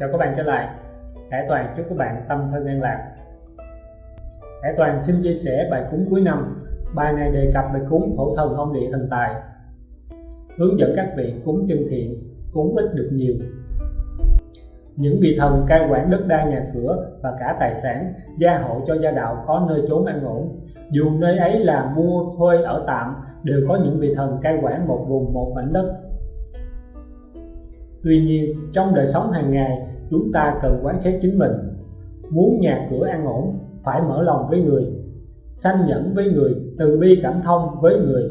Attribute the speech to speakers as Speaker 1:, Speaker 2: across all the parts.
Speaker 1: Chào các bạn trở lại. Khải Toàn chúc các bạn tâm thân an lạc. Khải Toàn xin chia sẻ bài cúng cuối năm. Bài này đề cập về cúng thổ thần ông địa thần tài. Hướng dẫn các vị cúng chân thiện, cúng ít được nhiều. Những vị thần cai quản đất đai nhà cửa và cả tài sản gia hộ cho gia đạo có nơi trốn an ổn. Dù nơi ấy là mua thuê ở tạm đều có những vị thần cai quản một vùng một mảnh đất. Tuy nhiên trong đời sống hàng ngày chúng ta cần quán xét chính mình. Muốn nhà cửa an ổn, phải mở lòng với người, sanh nhẫn với người, từ bi cảm thông với người.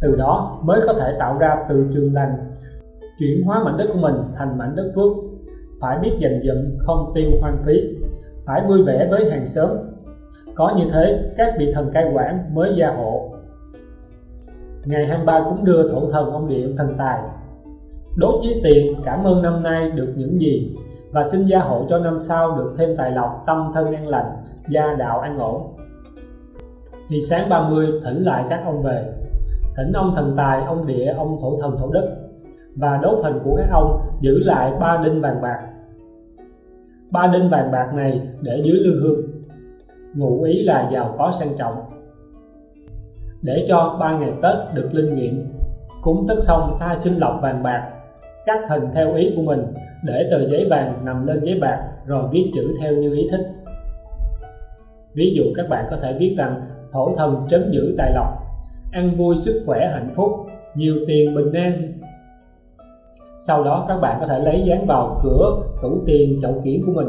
Speaker 1: Từ đó mới có thể tạo ra từ trường lành, chuyển hóa mảnh đất của mình thành mảnh đất phước. Phải biết dành dụm, không tiêu hoang phí, phải vui vẻ với hàng xóm. Có như thế, các vị thần cai quản mới gia hộ. Ngày 23 cũng đưa thổ thần ông điện thần tài đốt với tiền, cảm ơn năm nay được những gì? Và xin gia hộ cho năm sau được thêm tài lộc, tâm thân an lành, gia đạo an ổn. Thì sáng 30 thỉnh lại các ông về. Thỉnh ông thần tài, ông địa, ông thổ thần, thổ đất. Và đốt hình của các ông, giữ lại ba đinh vàng bạc. Ba đinh vàng bạc này để dưới lương hương. Ngụ ý là giàu có sang trọng. Để cho ba ngày Tết được linh nghiệm. Cúng tất xong ta xin lọc vàng bạc cắt hình theo ý của mình, để tờ giấy vàng nằm lên giấy bạc, rồi viết chữ theo như ý thích. Ví dụ các bạn có thể viết rằng, thổ thần trấn giữ tài lộc, ăn vui sức khỏe hạnh phúc, nhiều tiền bình an. Sau đó các bạn có thể lấy dán vào cửa tủ tiền chậu kiển của mình.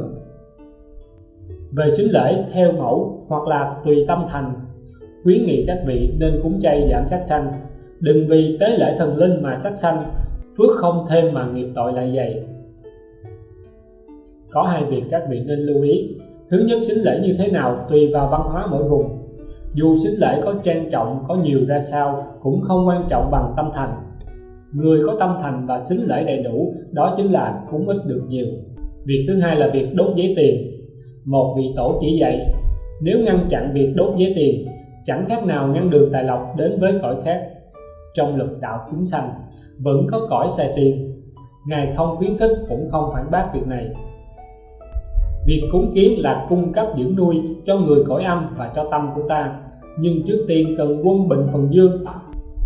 Speaker 1: Về xính lễ theo mẫu hoặc là tùy tâm thành, khuyến nghị các vị nên cúng chay giảm sát sanh. Đừng vì tế lễ thần linh mà sát sanh phước không thêm mà nghiệp tội lại dày có hai việc các vị nên lưu ý. Thứ nhất, xính lễ như thế nào tùy vào văn hóa mỗi vùng. Dù xính lễ có trang trọng, có nhiều ra sao, cũng không quan trọng bằng tâm thành. Người có tâm thành và xính lễ đầy đủ, đó chính là cúng ít được nhiều. Việc thứ hai là việc đốt giấy tiền. Một vị tổ chỉ dạy, nếu ngăn chặn việc đốt giấy tiền, chẳng khác nào ngăn đường tài lộc đến với cõi khác. Trong lực đạo chúng sanh vẫn có cõi xài tiền. Ngài không khuyến khích cũng không phản bác việc này. Việc cúng kiến là cung cấp dưỡng nuôi cho người cõi âm và cho tâm của ta. Nhưng trước tiên cần quân bình phần dương,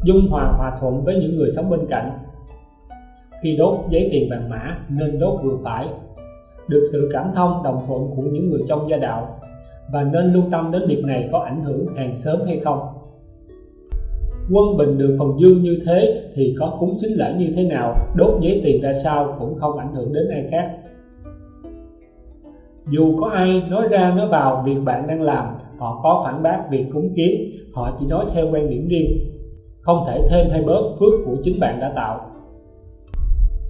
Speaker 1: dung hòa hòa thuận với những người sống bên cạnh. Khi đốt giấy tiền vàng mã, nên đốt vừa phải. Được sự cảm thông, đồng thuận của những người trong gia đạo. Và nên lưu tâm đến việc này có ảnh hưởng hàng sớm hay không quân bình được phần dương như thế thì có cúng xính lễ như thế nào? Đốt giấy tiền ra sao cũng không ảnh hưởng đến ai khác. Dù có ai nói ra nói vào việc bạn đang làm, họ có phản bác việc cúng kiến, họ chỉ nói theo quan điểm riêng, không thể thêm hay bớt phước của chính bạn đã tạo.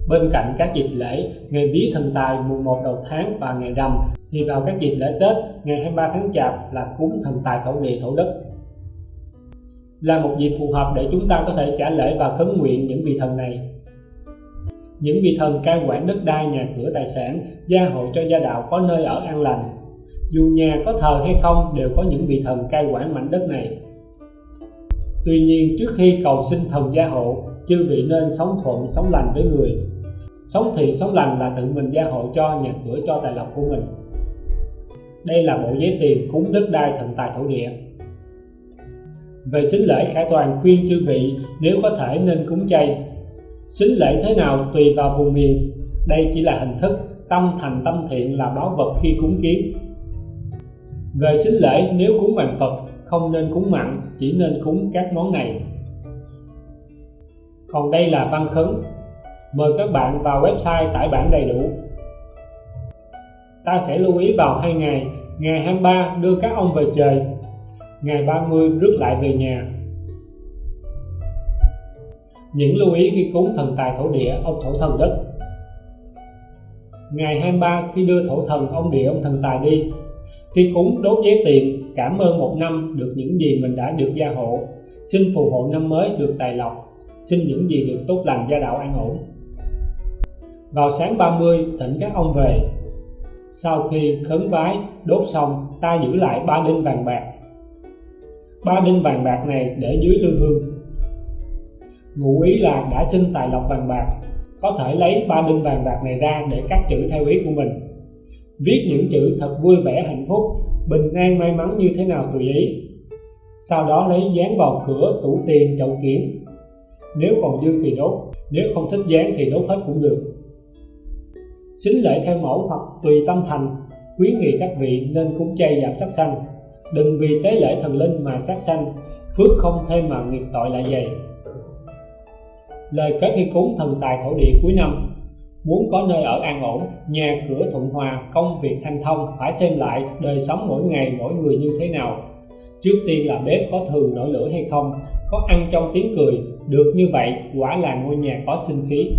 Speaker 1: Bên cạnh các dịp lễ, ngày vía thần tài mùng 1 đầu tháng và ngày rằm, thì vào các dịp lễ Tết, ngày 23 tháng Chạp là cúng thần tài thổ địa, thổ đất là một dịp phù hợp để chúng ta có thể trả lễ và khấn nguyện những vị thần này những vị thần cai quản đất đai nhà cửa tài sản gia hộ cho gia đạo có nơi ở an lành dù nhà có thờ hay không đều có những vị thần cai quản mảnh đất này Tuy nhiên trước khi cầu xin thần gia hộ, chư vị nên sống thuận, sống lành với người. Sống thiện, sống lành là tự mình gia hộ cho nhà cửa cho tài lộc của mình. Đây là bộ giấy tiền cúng đất đai thần tài thổ địa. Về xính lễ Khải Toàn khuyên chư vị nếu có thể nên cúng chay. xính lễ thế nào tùy vào vùng miền, đây chỉ là hình thức, tâm thành tâm thiện là báo vật khi cúng kiến. Về xính lễ nếu cúng bằng Phật không nên cúng mặn chỉ nên cúng các món này. Còn đây là văn khấn. Mời các bạn vào website tải bản đầy đủ. Ta sẽ lưu ý vào hai ngày. Ngày 23 đưa các ông về trời ngày 30 rước lại về nhà. Những lưu ý khi cúng thần tài thổ địa ông thổ thần đất. Ngày 23 khi đưa thổ thần ông địa ông thần tài đi. Khi cúng đốt giấy tiền, cảm ơn một năm được những gì mình đã được gia hộ. Xin phù hộ năm mới được tài lộc. Xin những gì được tốt lành gia đạo an ổn. Vào sáng 30 thỉnh các ông về. Sau khi khấn vái, đốt xong, ta giữ lại ba đinh vàng bạc ba đinh vàng bạc này để dưới lư hương. Ngụ ý là đã xin tài lộc vàng bạc, có thể lấy ba đinh vàng bạc này ra để cắt chữ theo ý của mình. Viết những chữ thật vui vẻ, hạnh phúc, bình an, may mắn như thế nào tùy ý. Sau đó lấy dán vào cửa tủ tiền chậu kiển. Nếu còn dư thì đốt, nếu không thích dán thì đốt hết cũng được. Xính lễ theo mẫu hoặc tùy tâm thành, khuyến nghị các vị nên cúng chay giảm sắc xanh đừng vì tế lễ thần linh mà sát sanh, phước không thêm mà nghiệp tội lại dày. Lời kết khi cúng thần tài thổ địa cuối năm, muốn có nơi ở an ổn, nhà cửa thuận hòa, công việc hanh thông, phải xem lại đời sống mỗi ngày, mỗi người như thế nào. Trước tiên là bếp có thường nổi lửa hay không, có ăn trong tiếng cười, được như vậy, quả là ngôi nhà có sinh khí.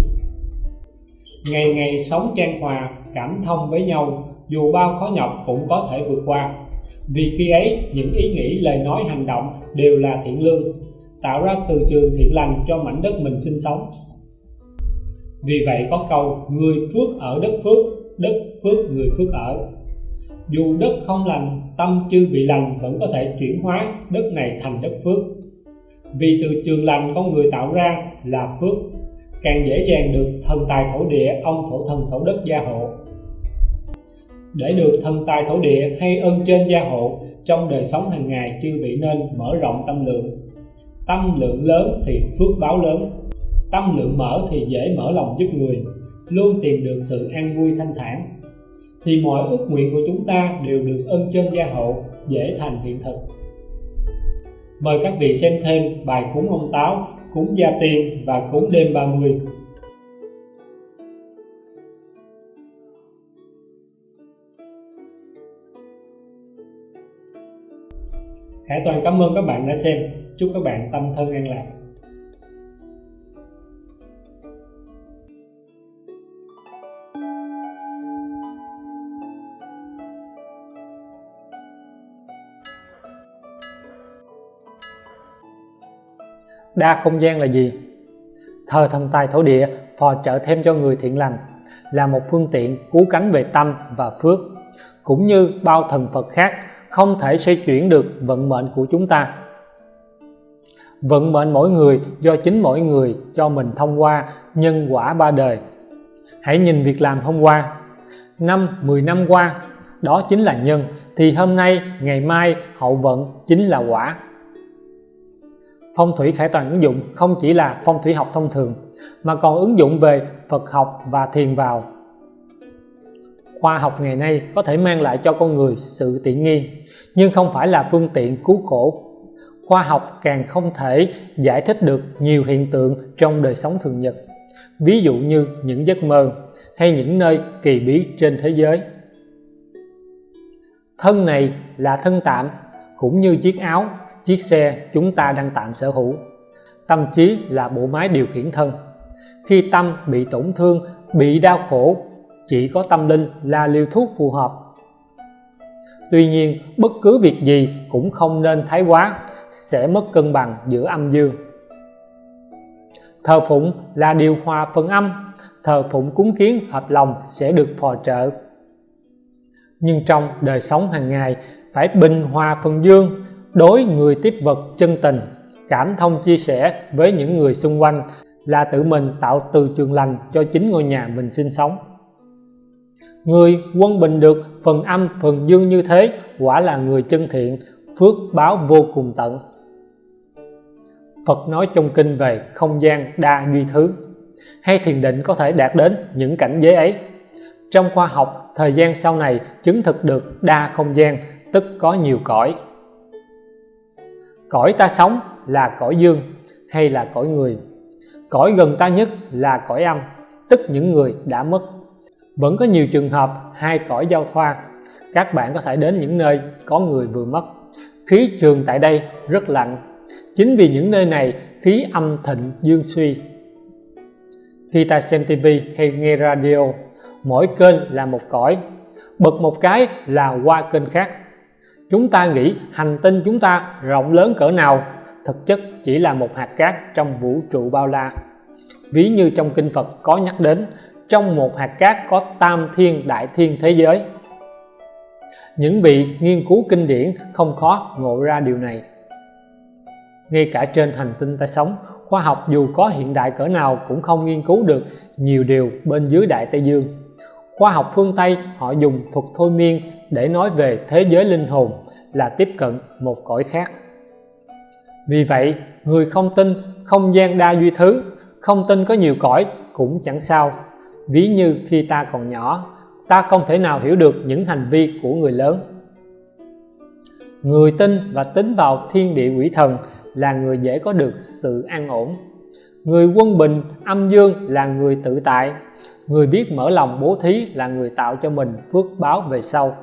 Speaker 1: Ngày ngày sống trang hòa, cảm thông với nhau, dù bao khó nhọc cũng có thể vượt qua vì khi ấy, những ý nghĩ, lời nói, hành động đều là thiện lương, tạo ra từ trường thiện lành cho mảnh đất mình sinh sống. Vì vậy có câu, người phước ở đất phước đất phước người phước ở. Dù đất không lành, tâm chưa bị lành vẫn có thể chuyển hóa đất này thành đất phước. Vì từ trường lành con người tạo ra là phước, càng dễ dàng được thần tài thổ địa, ông thổ thần, thổ đất gia hộ để được thần tài thổ địa hay ơn trên gia hộ, trong đời sống hàng ngày chưa bị nên mở rộng tâm lượng. Tâm lượng lớn thì phước báo lớn, tâm lượng mở thì dễ mở lòng giúp người, luôn tìm được sự an vui thanh thản. Thì mọi ước nguyện của chúng ta đều được ơn trên gia hộ, dễ thành hiện thực. Mời các vị xem thêm bài cúng ông táo, cúng gia tiên và cúng đêm 30 Khải Toàn, cảm ơn các bạn đã xem. Chúc các bạn tâm thân an lạc.
Speaker 2: Đa không gian là gì? Thờ thần tài thổ địa, phò trợ thêm cho người thiện lành, là một phương tiện cứu cánh về tâm và phước, cũng như bao thần Phật khác không thể xoay chuyển được vận mệnh của chúng ta. Vận mệnh mỗi người do chính mỗi người cho mình thông qua nhân quả ba đời. Hãy nhìn việc làm hôm qua. Năm 10 năm qua, đó chính là nhân, thì hôm nay, ngày mai hậu vận chính là quả. Phong thủy khải toàn ứng dụng không chỉ là phong thủy học thông thường, mà còn ứng dụng về Phật học và thiền vào khoa học ngày nay có thể mang lại cho con người sự tiện nghi, nhưng không phải là phương tiện cứu khổ. Khoa học càng không thể giải thích được nhiều hiện tượng trong đời sống thường nhật, ví dụ như những giấc mơ hay những nơi kỳ bí trên thế giới. Thân này là thân tạm, cũng như chiếc áo, chiếc xe chúng ta đang tạm sở hữu. Tâm trí là bộ máy điều khiển thân. Khi tâm bị tổn thương, bị đau khổ chỉ có tâm linh là liều thuốc phù hợp. Tuy nhiên, bất cứ việc gì cũng không nên thái quá, sẽ mất cân bằng giữa âm dương. Thờ phụng là điều hòa phần âm, thờ phụng cúng kiến hợp lòng sẽ được phò trợ. Nhưng trong đời sống hàng ngày, phải bình hòa phần dương, đối người tiếp vật chân tình, cảm thông chia sẻ với những người xung quanh là tự mình tạo từ trường lành cho chính ngôi nhà mình sinh sống người quân bình được phần âm, phần dương như thế, quả là người chân thiện, phước báo vô cùng tận. Phật nói trong kinh về không gian đa duy thứ. Hay thiền định có thể đạt đến những cảnh giới ấy. Trong khoa học, thời gian sau này chứng thực được đa không gian, tức có nhiều cõi. Cõi ta sống là cõi dương hay là cõi người? Cõi gần ta nhất là cõi âm, tức những người đã mất vẫn có nhiều trường hợp hai cõi giao thoa. Các bạn có thể đến những nơi có người vừa mất. Khí trường tại đây rất lạnh. Chính vì những nơi này, khí âm thịnh dương suy. Khi ta xem TV hay nghe radio, mỗi kênh là một cõi. Bật một cái là qua kênh khác. Chúng ta nghĩ hành tinh chúng ta rộng lớn cỡ nào, thực chất chỉ là một hạt cát trong vũ trụ bao la. Ví như trong kinh Phật có nhắc đến trong một hạt cát có tam thiên, đại thiên thế giới. Những vị nghiên cứu kinh điển không khó ngộ ra điều này. Ngay cả trên hành tinh ta sống, khoa học dù có hiện đại cỡ nào cũng không nghiên cứu được nhiều điều bên dưới đại Tây Dương. Khoa học phương Tây, họ dùng thuật thôi miên để nói về thế giới linh hồn là tiếp cận một cõi khác. Vì vậy, người không tin, không gian đa duy thứ, không tin có nhiều cõi cũng chẳng sao ví như khi ta còn nhỏ, ta không thể nào hiểu được những hành vi của người lớn. Người tin và tính vào thiên địa quỷ thần là người dễ có được sự an ổn. Người quân bình, âm dương là người tự tại. Người biết mở lòng bố thí là người tạo cho mình phước báo về sau.